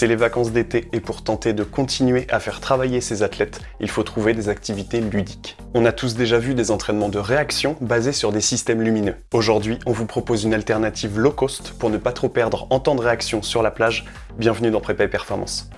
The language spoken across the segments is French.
C'est les vacances d'été et pour tenter de continuer à faire travailler ces athlètes, il faut trouver des activités ludiques. On a tous déjà vu des entraînements de réaction basés sur des systèmes lumineux. Aujourd'hui, on vous propose une alternative low cost pour ne pas trop perdre en temps de réaction sur la plage. Bienvenue dans Prépa Performance.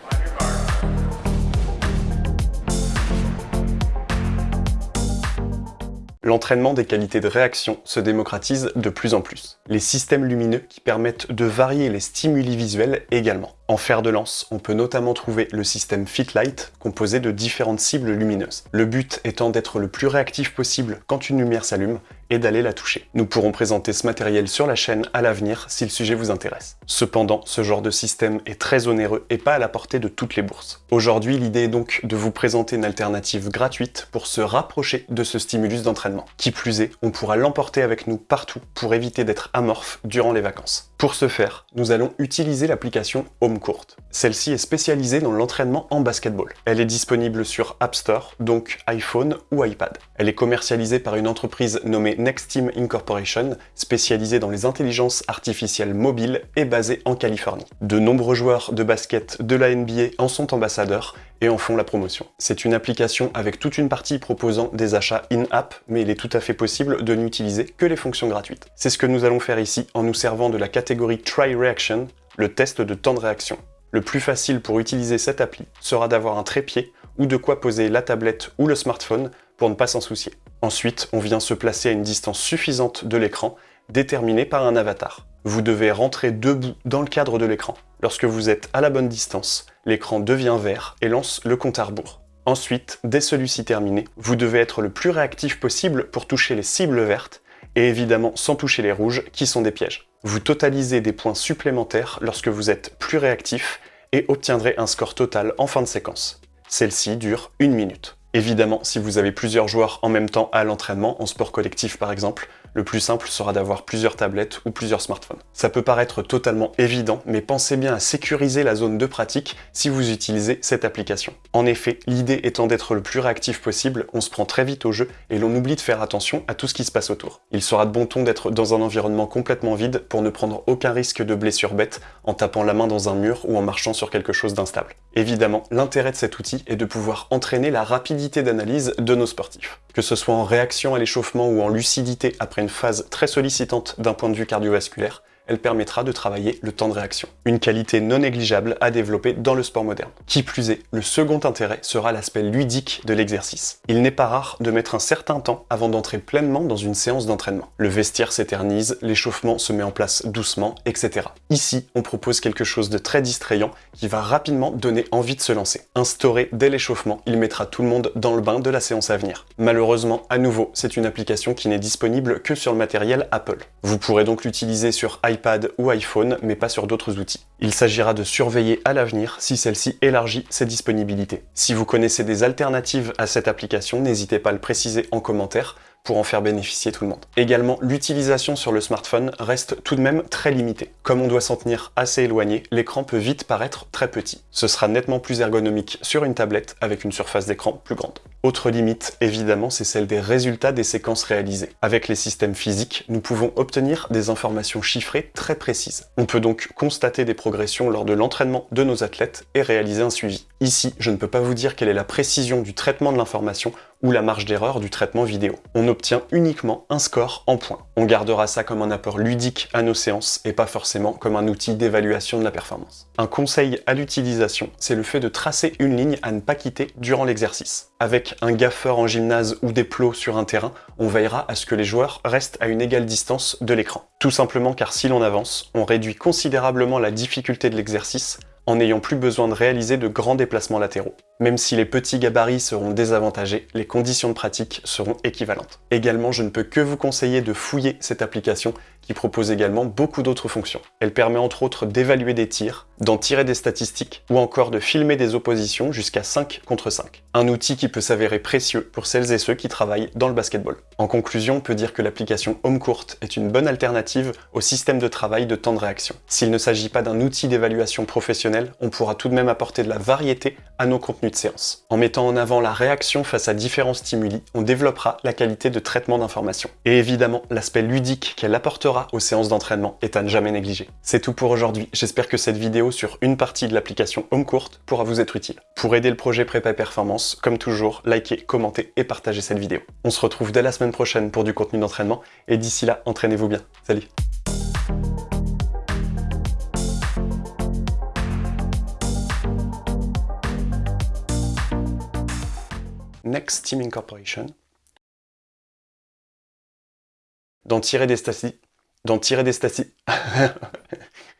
L'entraînement des qualités de réaction se démocratise de plus en plus. Les systèmes lumineux qui permettent de varier les stimuli visuels également. En fer de lance, on peut notamment trouver le système Fitlight, composé de différentes cibles lumineuses. Le but étant d'être le plus réactif possible quand une lumière s'allume et d'aller la toucher. Nous pourrons présenter ce matériel sur la chaîne à l'avenir si le sujet vous intéresse. Cependant, ce genre de système est très onéreux et pas à la portée de toutes les bourses. Aujourd'hui, l'idée est donc de vous présenter une alternative gratuite pour se rapprocher de ce stimulus d'entraînement. Qui plus est, on pourra l'emporter avec nous partout pour éviter d'être amorphe durant les vacances. Pour ce faire, nous allons utiliser l'application HomeCourt. Celle-ci est spécialisée dans l'entraînement en basketball. Elle est disponible sur App Store, donc iPhone ou iPad. Elle est commercialisée par une entreprise nommée Next Team Incorporation, spécialisée dans les intelligences artificielles mobiles et basée en Californie. De nombreux joueurs de basket de la NBA en sont ambassadeurs et en font la promotion. C'est une application avec toute une partie proposant des achats in-app, mais il est tout à fait possible de n'utiliser que les fonctions gratuites. C'est ce que nous allons faire ici en nous servant de la catégorie Try Reaction, le test de temps de réaction. Le plus facile pour utiliser cette appli sera d'avoir un trépied ou de quoi poser la tablette ou le smartphone ne pas s'en soucier. Ensuite, on vient se placer à une distance suffisante de l'écran, déterminée par un avatar. Vous devez rentrer debout dans le cadre de l'écran. Lorsque vous êtes à la bonne distance, l'écran devient vert et lance le compte à rebours. Ensuite, dès celui-ci terminé, vous devez être le plus réactif possible pour toucher les cibles vertes, et évidemment sans toucher les rouges, qui sont des pièges. Vous totalisez des points supplémentaires lorsque vous êtes plus réactif, et obtiendrez un score total en fin de séquence. Celle-ci dure une minute. Évidemment, si vous avez plusieurs joueurs en même temps à l'entraînement, en sport collectif par exemple, le plus simple sera d'avoir plusieurs tablettes ou plusieurs smartphones. Ça peut paraître totalement évident, mais pensez bien à sécuriser la zone de pratique si vous utilisez cette application. En effet, l'idée étant d'être le plus réactif possible, on se prend très vite au jeu et l'on oublie de faire attention à tout ce qui se passe autour. Il sera de bon ton d'être dans un environnement complètement vide pour ne prendre aucun risque de blessure bête en tapant la main dans un mur ou en marchant sur quelque chose d'instable. Évidemment, l'intérêt de cet outil est de pouvoir entraîner la rapidité d'analyse de nos sportifs. Que ce soit en réaction à l'échauffement ou en lucidité après une phase très sollicitante d'un point de vue cardiovasculaire, elle permettra de travailler le temps de réaction. Une qualité non négligeable à développer dans le sport moderne. Qui plus est, le second intérêt sera l'aspect ludique de l'exercice. Il n'est pas rare de mettre un certain temps avant d'entrer pleinement dans une séance d'entraînement. Le vestiaire s'éternise, l'échauffement se met en place doucement, etc. Ici, on propose quelque chose de très distrayant qui va rapidement donner envie de se lancer. Instauré dès l'échauffement, il mettra tout le monde dans le bain de la séance à venir. Malheureusement, à nouveau, c'est une application qui n'est disponible que sur le matériel Apple. Vous pourrez donc l'utiliser sur iPad ou iPhone, mais pas sur d'autres outils. Il s'agira de surveiller à l'avenir si celle-ci élargit ses disponibilités. Si vous connaissez des alternatives à cette application, n'hésitez pas à le préciser en commentaire pour en faire bénéficier tout le monde. Également, l'utilisation sur le smartphone reste tout de même très limitée. Comme on doit s'en tenir assez éloigné, l'écran peut vite paraître très petit. Ce sera nettement plus ergonomique sur une tablette avec une surface d'écran plus grande. Autre limite, évidemment, c'est celle des résultats des séquences réalisées. Avec les systèmes physiques, nous pouvons obtenir des informations chiffrées très précises. On peut donc constater des progressions lors de l'entraînement de nos athlètes et réaliser un suivi. Ici, je ne peux pas vous dire quelle est la précision du traitement de l'information ou la marge d'erreur du traitement vidéo. On obtient uniquement un score en points. On gardera ça comme un apport ludique à nos séances et pas forcément comme un outil d'évaluation de la performance. Un conseil à l'utilisation, c'est le fait de tracer une ligne à ne pas quitter durant l'exercice. Avec un gaffeur en gymnase ou des plots sur un terrain, on veillera à ce que les joueurs restent à une égale distance de l'écran. Tout simplement car si l'on avance, on réduit considérablement la difficulté de l'exercice en n'ayant plus besoin de réaliser de grands déplacements latéraux. Même si les petits gabarits seront désavantagés, les conditions de pratique seront équivalentes. Également, je ne peux que vous conseiller de fouiller cette application qui propose également beaucoup d'autres fonctions. Elle permet entre autres d'évaluer des tirs, d'en tirer des statistiques ou encore de filmer des oppositions jusqu'à 5 contre 5. Un outil qui peut s'avérer précieux pour celles et ceux qui travaillent dans le basketball. En conclusion, on peut dire que l'application HomeCourt est une bonne alternative au système de travail de temps de réaction. S'il ne s'agit pas d'un outil d'évaluation professionnelle, on pourra tout de même apporter de la variété à nos contenus séance. En mettant en avant la réaction face à différents stimuli, on développera la qualité de traitement d'information. Et évidemment, l'aspect ludique qu'elle apportera aux séances d'entraînement est à ne jamais négliger. C'est tout pour aujourd'hui, j'espère que cette vidéo sur une partie de l'application HomeCourt pourra vous être utile. Pour aider le projet Prépa Performance, comme toujours, likez, commentez et partagez cette vidéo. On se retrouve dès la semaine prochaine pour du contenu d'entraînement, et d'ici là, entraînez-vous bien. Salut Next Team Incorporation. D'en tirer des statistiques. D'en tirer des statistiques.